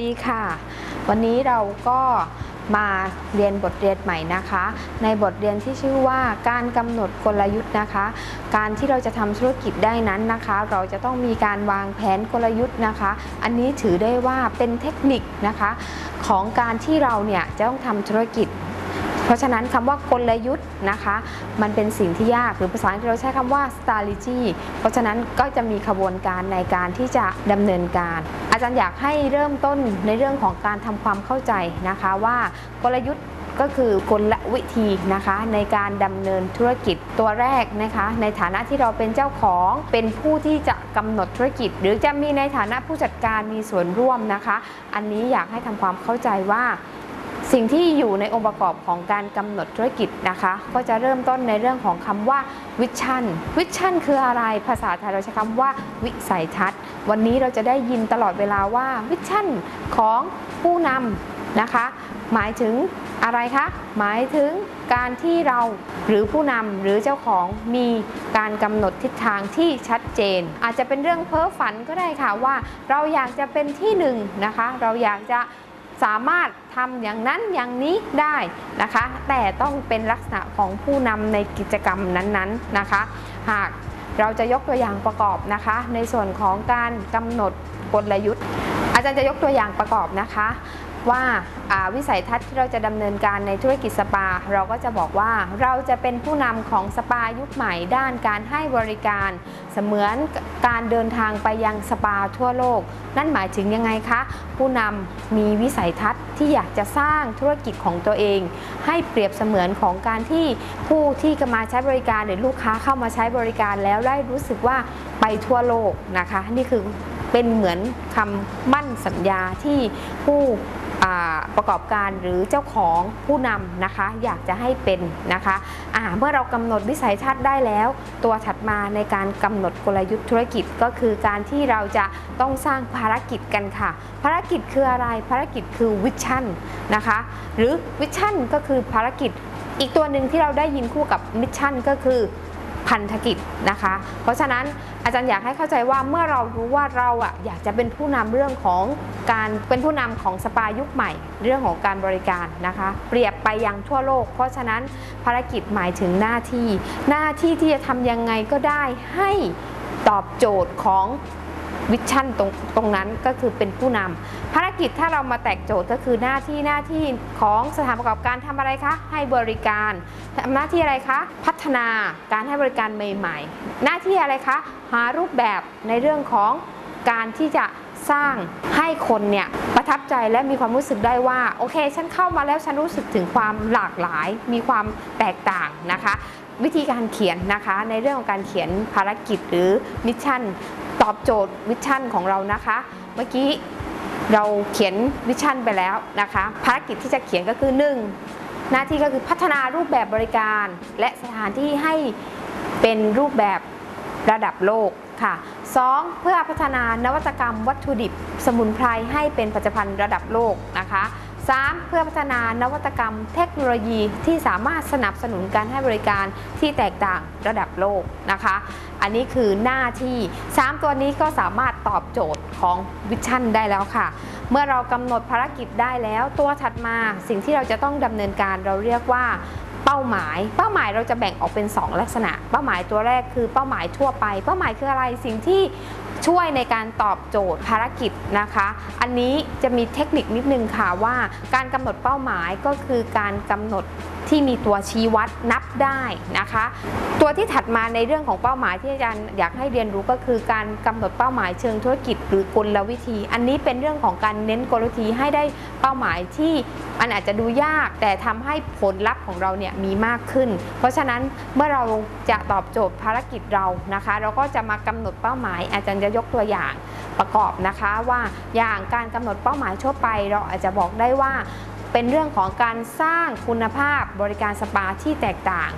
ดีค่ะ วันนี้เราก็มาเรียนบทเรียนใหม่นะคะ ในบทเรียนที่ชื่อว่าการกำหนดกลยุทธ์นะคะ การที่เราจะทำธุรกิจได้นั้นนะคะ เราจะต้องมีการวางแผนกลยุทธ์นะคะ อันนี้ถือได้ว่าเป็นเทคนิคนะคะ ของการที่เราเนี่ยจะต้องทำธุรกิจ เพราะฉะนั้นคำว่ากลยุทธ์นะคะ มันเป็นสิ่งที่ยากหรือภาษาอังกฤษเราใช้คำว่า strategy เพราะฉะนั้นก็จะมีขบวนการในการที่จะดำเนินการ อาจารย์อยากให้เริ่มต้นในเรื่องของการทำความเข้าใจนะคะว่ากลยุทธ์ก็คือกลวิธีนะคะในการดำเนินธุรกิจตัวแรกนะคะ ในฐานะที่เราเป็นเจ้าของเป็นผู้ที่จะกำหนดธุรกิจ หรือจะมีในฐานะผู้จัดการมีส่วนร่วมนะคะ อันนี้อยากให้ทำความเข้าใจว่า สิ่งที่อยู่ในองค์ประกอบของการกำหนดธุรกิจนะคะ ก็จะเริ่มต้นในเรื่องของคำว่าvision vision คืออะไรภาษาไทยเราใช้คำว่าวิสัยทัศน์ วันนี้เราจะได้ยินตลอดเวลาว่า vision ของผู้นำนะคะ หมายถึงอะไรคะ หมายถึงการที่เราหรือผู้นำหรือเจ้าของมีการกำหนดทิศทางที่ชัดเจน อาจจะเป็นเรื่องเพ้อฝันก็ได้ค่ะว่า เราอยากจะเป็นที่หนึ่งนะคะ เราอยากจะ สามารถทำอย่างนั้นอย่างนี้ได้นะคะ แต่ต้องเป็นลักษณะของผู้นำในกิจกรรมนั้นๆนะคะ หากเราจะยกตัวอย่างประกอบนะคะ ในส่วนของการกำหนดกลยุทธ์ อาจารย์จะยกตัวอย่างประกอบนะคะ ว่าาวิสัยทัศน์ที่เราจะดำเนินการในธุรกิจสปา เราก็จะบอกว่าเราจะเป็นผู้นำของสปายุคใหม่ด้านการให้บริการ เสมือนการเดินทางไปยังสปาทั่วโลก นั่นหมายถึงยังไงคะ ผู้นำมีวิสัยทัศน์ที่อยากจะสร้างธุรกิจของตัวเอง ให้เปรียบเสมือนของการที่ผู้ที่มาใช้บริการหรือลูกค้าเข้ามาใช้บริการแล้วได้รู้สึกว่าไปทั่วโลกนะคะ นี่คือเป็นเหมือนคำมั่นสัญญาที่ผู้ ประกอบการหรือเจ้าของผู้นำนะคะ อยากจะให้เป็นนะคะอ่าเมื่อเรากำหนดวิสัยทัศน์ได้แล้ว ตัวถัดมาในการกำหนดกลยุทธ์ธุรกิจก็คือการที่เราจะต้องสร้างภารกิจกันค่ะ ภารกิจคืออะไรภารกิจคือ vision นะคะหรือ vision ก็คือภารกิจอีกตัวหนึ่งที่เราได้ยินคู่กับ mission ก็คือ พันธกิจนะคะ เพราะฉะนั้นอาจารย์อยากให้เข้าใจว่าเมื่อเรารู้ว่าเราอะอยากจะเป็นผู้นำเรื่องของการเป็นผู้นำของสปายุคใหม่ เรื่องของการบริการนะคะ เปรียบไปยังทั่วโลก เพราะฉะนั้นภารกิจหมายถึงหน้าที่ หน้าที่ที่จะทำยังไงก็ได้ให้ตอบโจทย์ของ วิชั่นตรงตรงนั้นก็คือเป็นผู้นำภารกิจถ้าเรามาแตกโจทย์ก็คือหน้าที่หน้าที่ของสถานประกอบการทำอะไรคะ ให้บริการทำหน้าที่อะไรคะ พัฒนาการให้บริการใหม่ ๆ หน้าที่อะไรคะ หารูปแบบในเรื่องของการที่จะสร้างให้คนเนี่ยประทับใจและมีความรู้สึกได้ว่า โอเค ฉันเข้ามาแล้วฉันรู้สึกถึงความหลากหลาย มีความแตกต่างนะคะ วิธีการเขียนนะคะ ในเรื่องของการเขียนภารกิจหรือ mission ตอบโจทย์ vision ของเรานะคะ เมื่อกี้เราเขียน vision ไปแล้วนะคะ ภารกิจที่จะเขียนก็คือ 1. หน้าที่ก็คือพัฒนารูปแบบบริการ และสถานที่ให้เป็นรูปแบบระดับโลกค่ะ 2. เพื่อพัฒนานวัตกรรมวัตถุดิบ สมุนไพรให้เป็นผลิตภัณฑ์ระดับโลกนะคะ 3. เพื่อพัฒนานวัตกรรมเทคโนโลยีที่สามารถสนับสนุนการให้บริการที่แตกต่างระดับโลกนะคะ อันนี้คือหน้าที่ 3 ตัวนี้ก็สามารถตอบโจทย์ของวิชั่นได้แล้วค่ะ เมื่อเรากำหนดภารกิจได้แล้ว ตัวถัดมาสิ่งที่เราจะต้องดำเนินการเราเรียกว่าเป้าหมาย เป้าหมายเราจะแบ่งออกเป็น 2 ลักษณะ เป้าหมายตัวแรกคือเป้าหมายทั่วไป เป้าหมายคืออะไร สิ่งที่ ช่วยในการตอบโจทย์ภารกิจนะคะ อันนี้จะมีเทคนิคนิดนึงค่ะว่าการกำหนดเป้าหมายก็คือการกำหนด ที่มีตัวชี้วัดนับได้นะคะ ตัวที่ถัดมาในเรื่องของเป้าหมายที่อาจารย์อยากให้เรียนรู้ก็คือการกำหนดเป้าหมายเชิงธุรกิจ หรือกลวิธี อันนี้เป็นเรื่องของการเน้นกลวิธีให้ได้เป้าหมายที่มันอาจจะดูยาก แต่ทำให้ผลลัพธ์ของเราเนี่ยมีมากขึ้น เพราะฉะนั้นเมื่อเราจะตอบโจทย์ภารกิจเรานะคะ เราก็จะมากำหนดเป้าหมาย อาจารย์จะยกตัวอย่างประกอบนะคะว่าอย่างการกำหนดเป้าหมายทั่วไป เราอาจจะบอกได้ว่า เป็นเรื่องของการสร้างคุณภาพบริการสปาที่แตกต่าง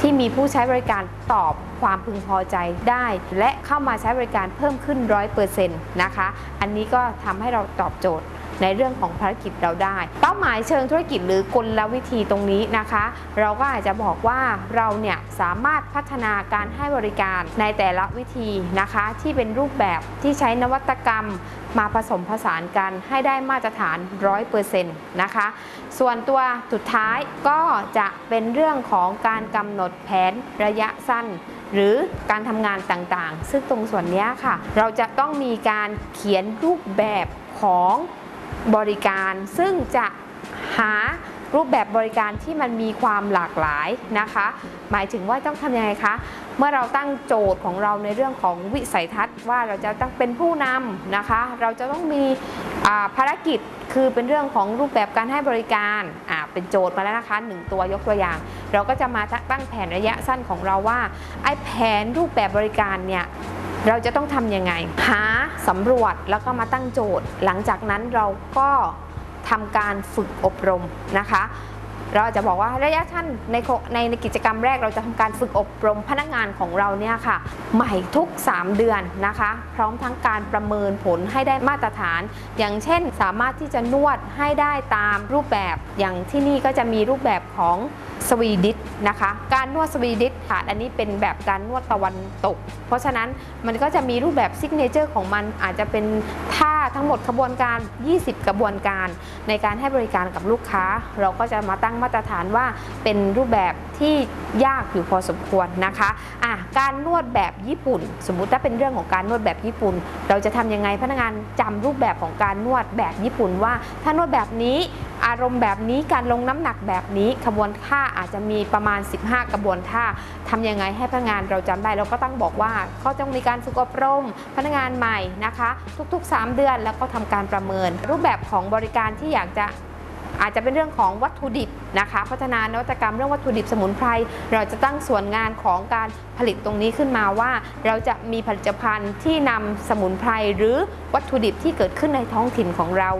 ที่มีผู้ใช้บริการตอบความพึงพอใจได้ และเข้ามาใช้บริการเพิ่มขึ้น 100%นะคะ อันนี้ก็ทำให้เราตอบโจทย์ ในเรื่องของภารกิจเราได้ เป้าหมายเชิงธุรกิจหรือกลวิธีตรงนี้นะคะ เราก็อาจจะบอกว่าเราเนี่ยสามารถพัฒนาการให้บริการในแต่ละวิธีนะคะ ที่เป็นรูปแบบที่ใช้นวัตกรรมมาผสมผสานกันให้ได้มาตรฐาน 100%นะคะ ส่วนตัวสุดท้ายก็จะเป็นเรื่องของการกำหนดแผนระยะสั้น หรือการทำงานต่างๆ ซึ่งตรงส่วนนี้ค่ะ เราจะต้องมีการเขียนรูปแบบของ บริการ ซึ่งจะหารูปแบบบริการที่มันมีความหลากหลายนะคะ หมายถึงว่าต้องทำยังไงคะ เมื่อเราตั้งโจทย์ของเราในเรื่องของวิสัยทัศน์ ว่าเราจะต้องเป็นผู้นำนะคะ เราจะต้องมีภารกิจคือเป็นเรื่องของรูปแบบการให้บริการเป็นโจทย์มาแล้วนะคะหนึ่งตัวยกตัวอย่าง เราก็จะมาตั้งแผนระยะสั้นของเราว่าไอ้แผนรูปแบบบริการเนี่ย เราจะต้องทำยังไง หาสำรวจแล้วก็มาตั้งโจทย์ หลังจากนั้นเราก็ทำการฝึกอบรมนะคะ เราจะบอกว่าระยะสั้นในในในกิจกรรมแรกเราจะทำการฝึกอบรมพนักงานของเราเนี่ยค่ะ ใหม่ทุก 3 เดือนนะคะ พร้อมทั้งการประเมินผลให้ได้มาตรฐาน อย่างเช่น สามารถที่จะนวดให้ได้ตามรูปแบบอย่างที่นี่ก็จะมีรูปแบบของสวีดิชนะคะ การนวด Swedish ค่ะอันนี้เป็นแบบการนวดตะวันตก เพราะฉะนั้นมันก็จะมีรูปแบบ signature ของมันอาจจะเป็นท่า ทั้งหมดขบวนการ 20 กระบวนการในการให้บริการกับลูกค้า เราก็จะมาตั้งมาตรฐานว่าเป็นรูปแบบที่ยากอยู่พอสมควรนะคะอะการนวดแบบญี่ปุ่น สมมุติถ้าเป็นเรื่องของการนวดแบบญี่ปุ่น เราจะทำยังไงพนักงานจำรูปแบบของการนวดแบบญี่ปุ่นว่า ถ้านวดแบบนี้ อารมณ์แบบนี้การลงน้ำหนักแบบนี้ขบวนท่าอาจจะมีประมาณ 15 กระบวนท่าทำยังไงให้พนักงานเราจำได้เราก็ต้องบอกว่าเขาต้องมีการฝึกอบรมพนักงานใหม่นะคะ ทุกๆ 3 เดือนแล้วก็ทำการประเมิน รูปแบบของบริการที่อยากจะอาจจะเป็นเรื่องของวัตถุดิบ นะคะพัฒนานวัตกรรมเรื่องวัตถุดิบสมุนไพรเราจะตั้งส่วนงานของการผลิตตรงนี้ขึ้นมาว่า เราจะมีผลิตภัณฑ์ที่นำสมุนไพรหรือวัตถุดิบที่เกิดขึ้นในท้องถิ่นของเรา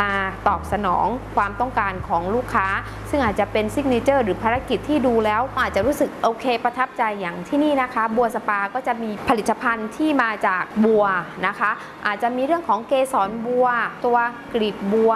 มาตอบสนองความต้องการของลูกค้า ซึ่งอาจจะเป็น signature หรือภารกิจที่ดูแล้วอาจจะรู้สึกโอเค ประทับใจอย่างที่นี่นะคะ บัวสปาก็จะมีผลิตภัณฑ์ที่มาจากบัวนะคะ อาจจะมีเรื่องของเกสรบัว ตัวกลีบบัว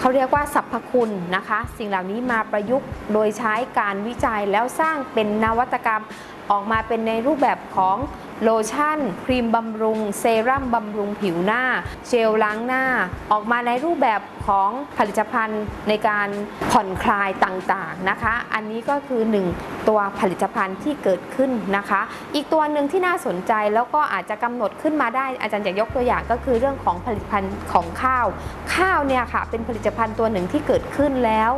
เขาเรียกว่าสรรพคุณนะคะ สิ่งเหล่านี้มาประยุกต์ โดยใช้การวิจัยแล้วสร้างเป็นนวัตกรรม ออกมาเป็นในรูปแบบของโลชั่น ครีมบำรุง เซรั่มบำรุงผิวหน้า เจลล้างหน้า ออกมาในรูปแบบของผลิตภัณฑ์ในการผ่อนคลายต่างๆนะคะ อันนี้ก็คือ 1 ตัวผลิตภัณฑ์ที่เกิดขึ้นนะคะ อีกตัวหนึ่งที่น่าสนใจแล้วก็อาจจะกำหนดขึ้นมาได้ อาจารย์จะยกตัวอย่างก็คือเรื่องของผลิตภัณฑ์ของข้าว ข้าวเนี่ยค่ะเป็นผลิตภัณฑ์ตัวหนึ่งที่เกิดขึ้นแล้ว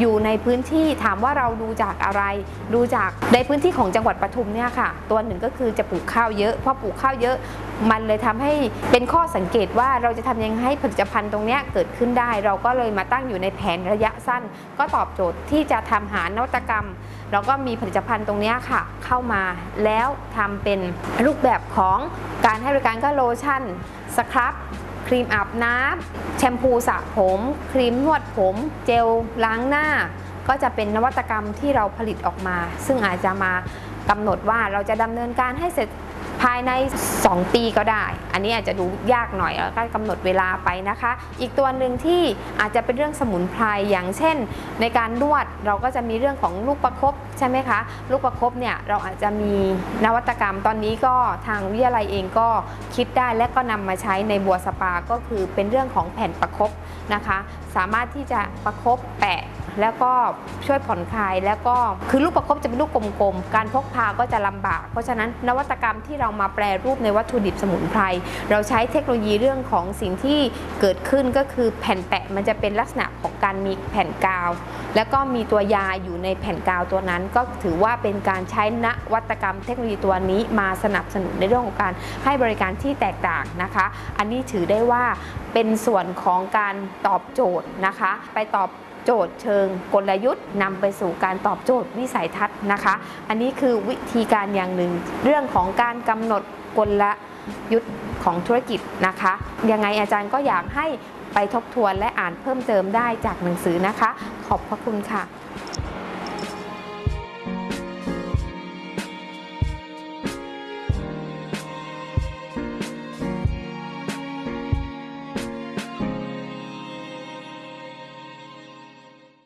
อยู่ในพื้นที่ถามว่าเราดูจากอะไร ดูจากในพื้นที่ของจังหวัดปทุมเนี่ยค่ะ ตัวหนึ่งก็คือจะปลูกข้าวเยอะพอปลูกข้าวเยอะ มันเลยทำให้เป็นข้อสังเกตว่าเราจะทำยังไงให้ผลิตภัณฑ์ตรงนี้เกิดขึ้นได้ เราก็เลยมาตั้งอยู่ในแผนระยะสั้น ก็ตอบโจทย์ที่จะทำหานวัตกรรมเราก็มีผลิตภัณฑ์ตรงนี้ค่ะ เข้ามาแล้วทำเป็นรูปแบบของการให้บริการก็โลชั่นสครับ ครีมอาบน้ำแชมพูสระผม ครีมนวดผม เจลล้างหน้า ก็จะเป็นนวัตกรรมที่เราผลิตออกมา ซึ่งอาจจะมากำหนดว่าเราจะดำเนินการให้เสร็จ ภายใน 2 ปีก็ได้ อันนี้อาจจะดูยากหน่อยแล้วก็กำหนดเวลาไปนะคะ อีกตัวหนึ่งที่อาจจะเป็นเรื่องสมุนไพรอย่างเช่น ในการนวดเราก็จะมีเรื่องของลูกประคบใช่ไหมคะ ลูกประคบเนี่ยเราอาจจะมีนวัตกรรมตอนนี้ก็ทางวิทยาลัยเองก็คิดได้และก็นำมาใช้ในบัวสปาก็คือเป็นเรื่องของแผ่นประคบนะคะ สามารถที่จะประคบแปะ แล้วก็ช่วยผ่อนคลายแล้วก็คือลูกประคบจะเป็นลูกกลมๆ การพกพาก็จะลำบาก เพราะฉะนั้นนวัตกรรมที่เรามาแปรรูปในวัตถุดิบสมุนไพรเราใช้เทคโนโลยีเรื่องของสิ่งที่เกิดขึ้นก็คือแผ่นแปะมันจะเป็นลักษณะของการมีแผ่นกาว แล้วก็มีตัวยาอยู่ในแผ่นกาวตัวนั้น ก็ถือว่าเป็นการใช้นวัตกรรมเทคโนโลยีตัวนี้มาสนับสนุนในเรื่องของการให้บริการที่แตกต่างนะคะ อันนี้ถือได้ว่าเป็นส่วนของการตอบโจทย์นะคะ ไปตอบ โจทย์เชิงกลยุทธ์นำไปสู่การตอบโจทย์วิสัยทัศน์นะคะ อันนี้คือวิธีการอย่างหนึ่ง เรื่องของการกำหนดกลยุทธ์ของธุรกิจนะคะ ยังไงอาจารย์ก็อยากให้ไปทบทวนและอ่านเพิ่มเติมได้จากหนังสือนะคะ ขอบพระคุณค่ะ